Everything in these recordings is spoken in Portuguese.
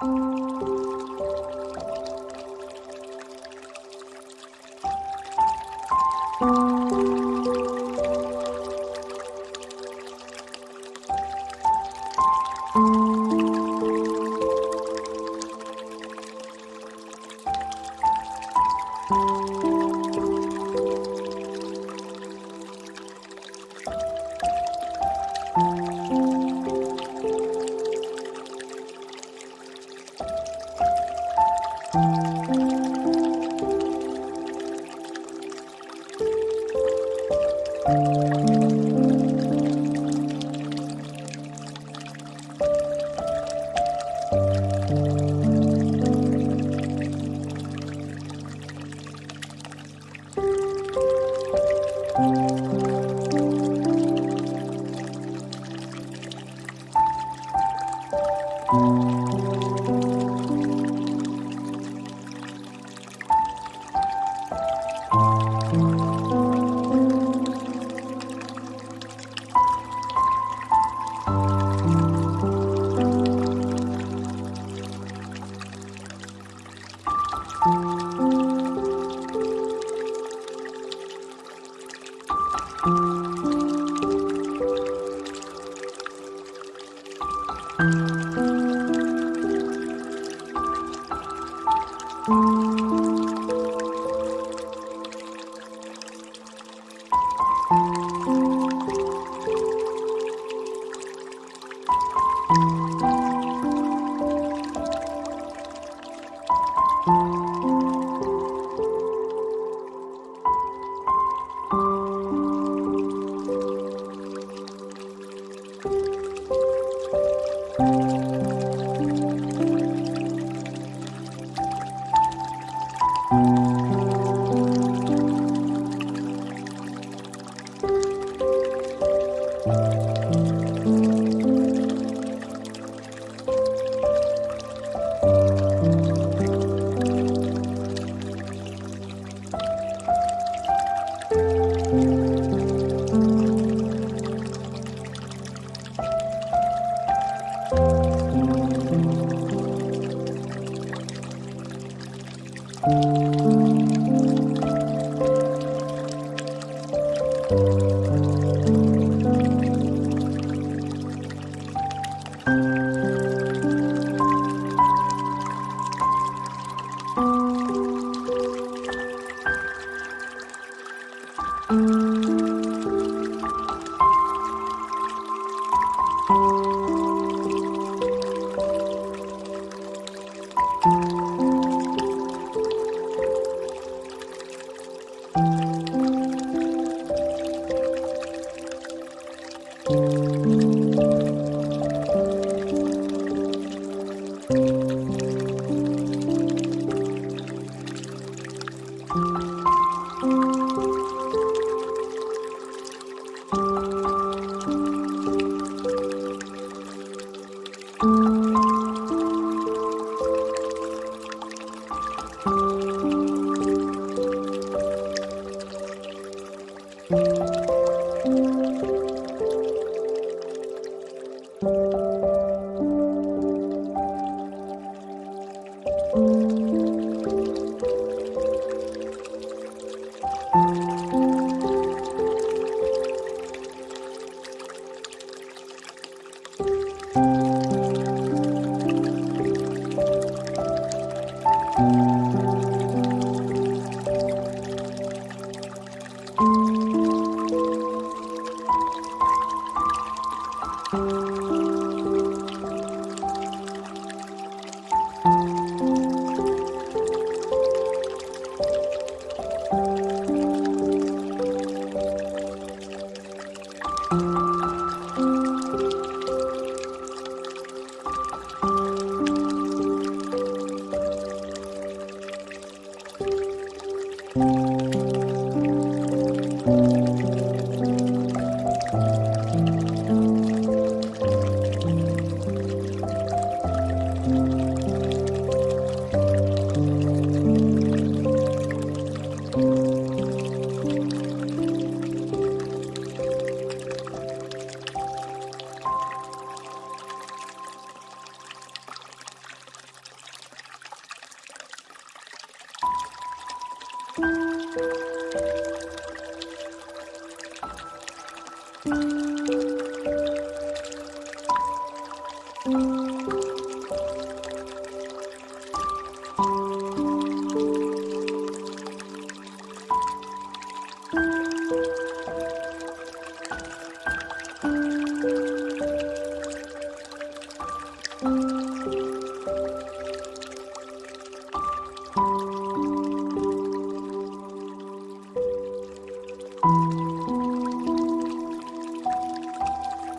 Música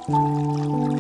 Música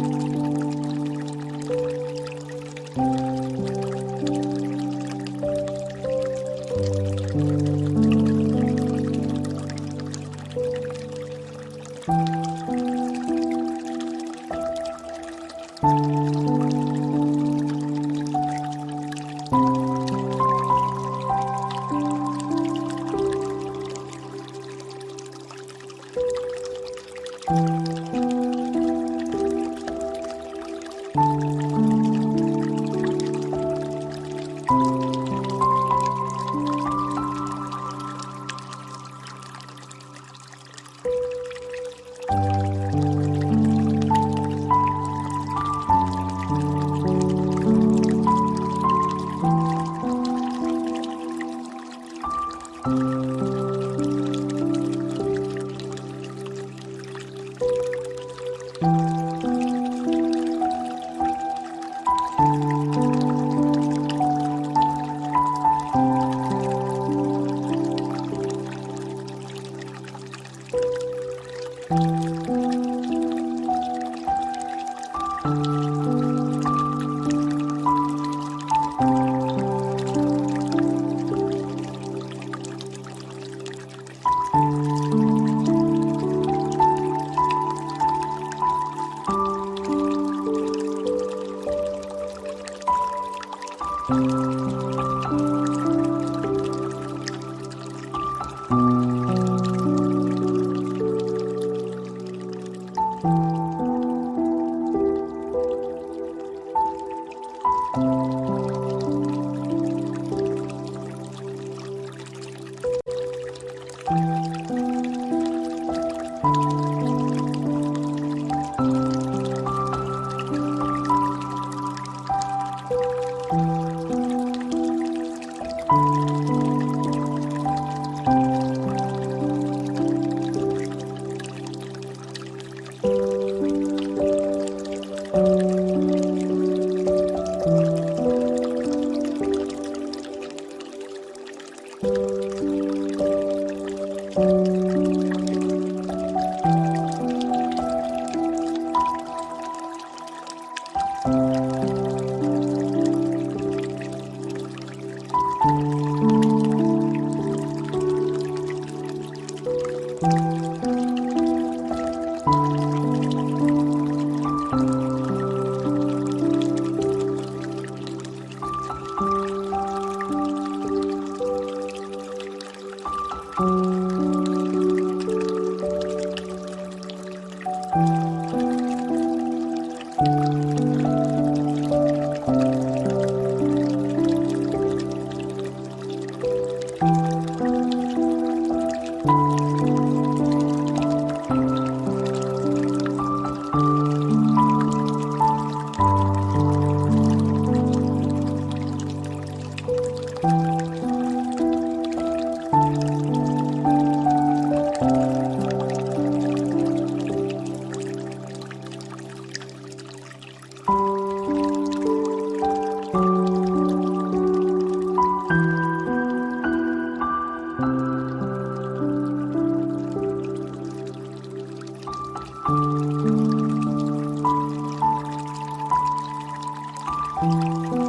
Música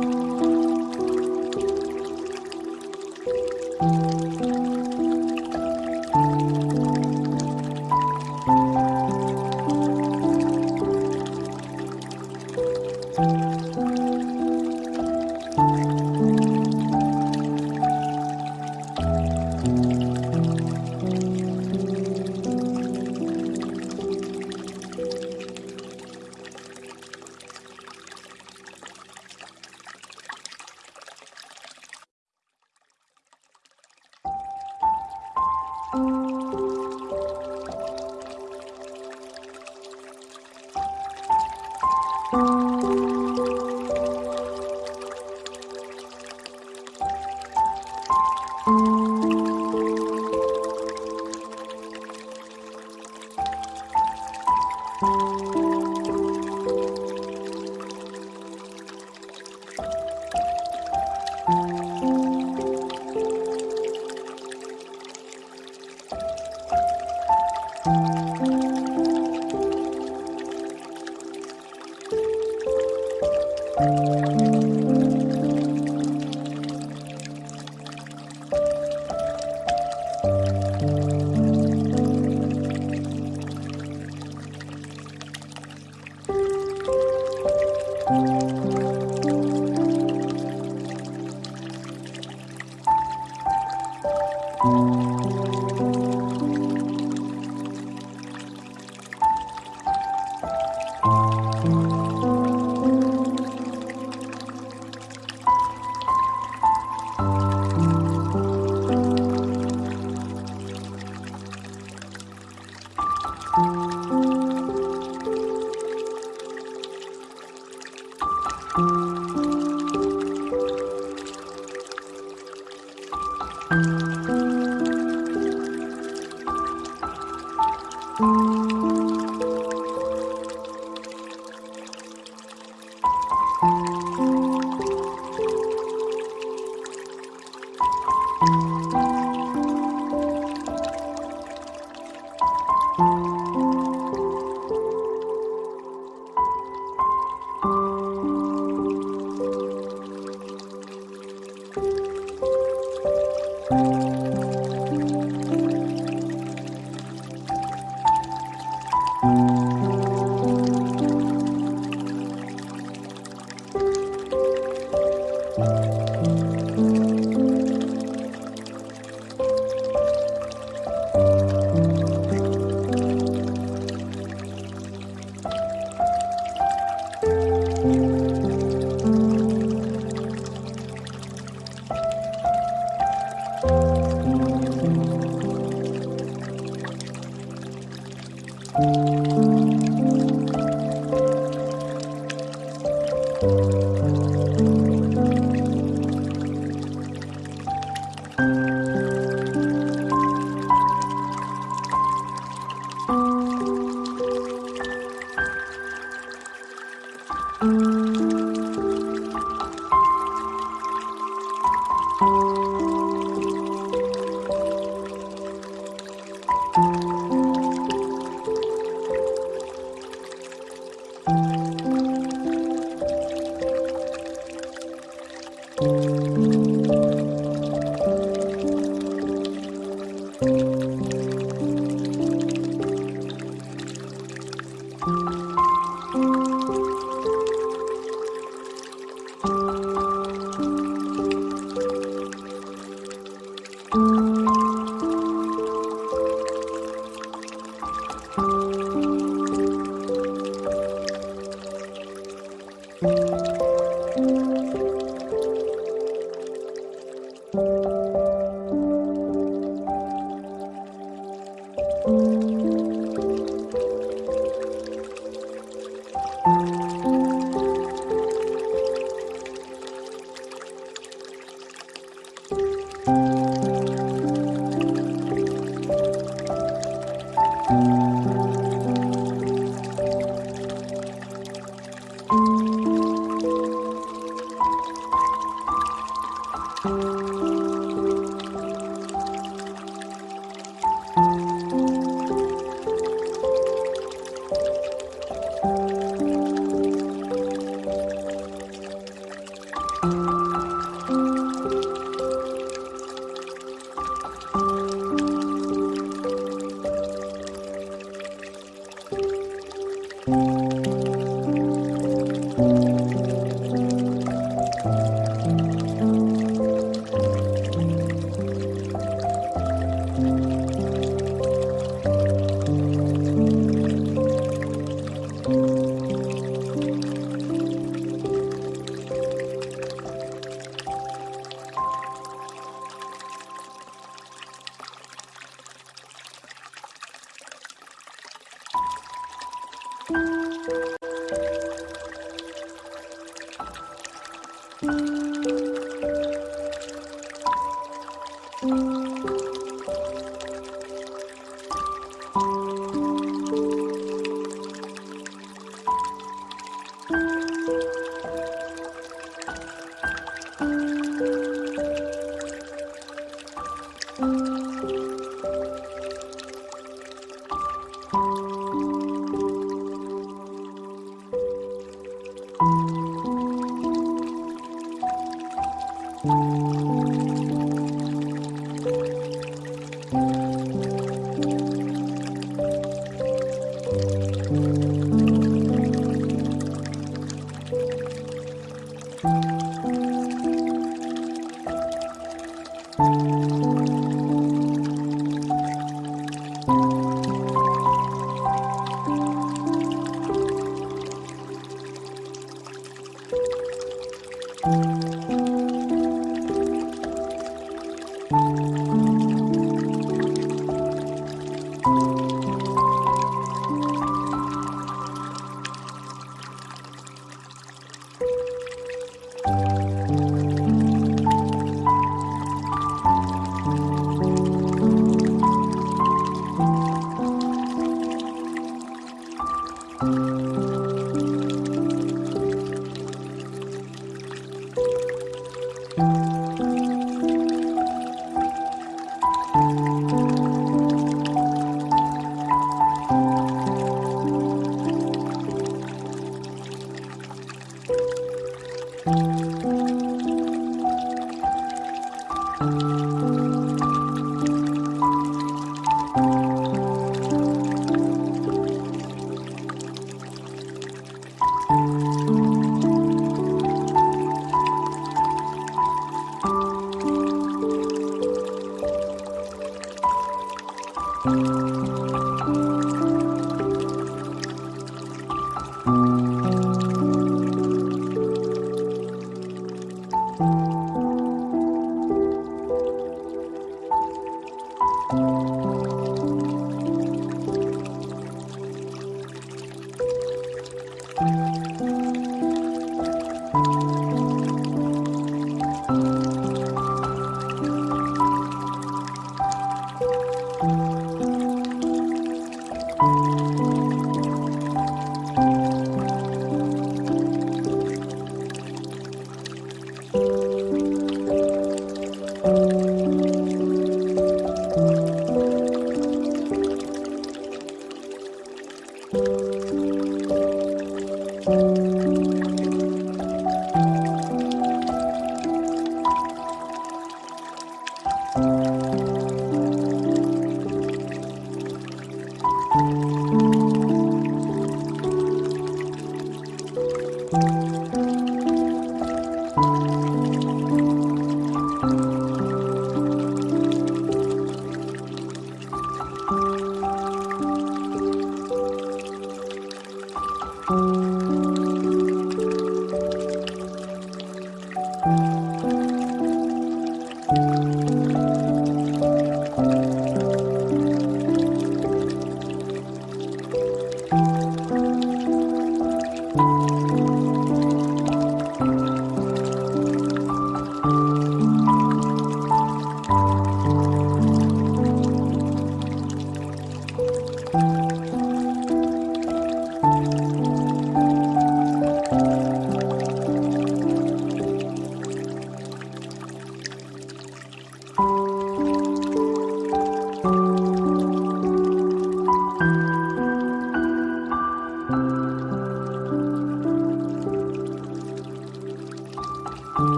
Bye.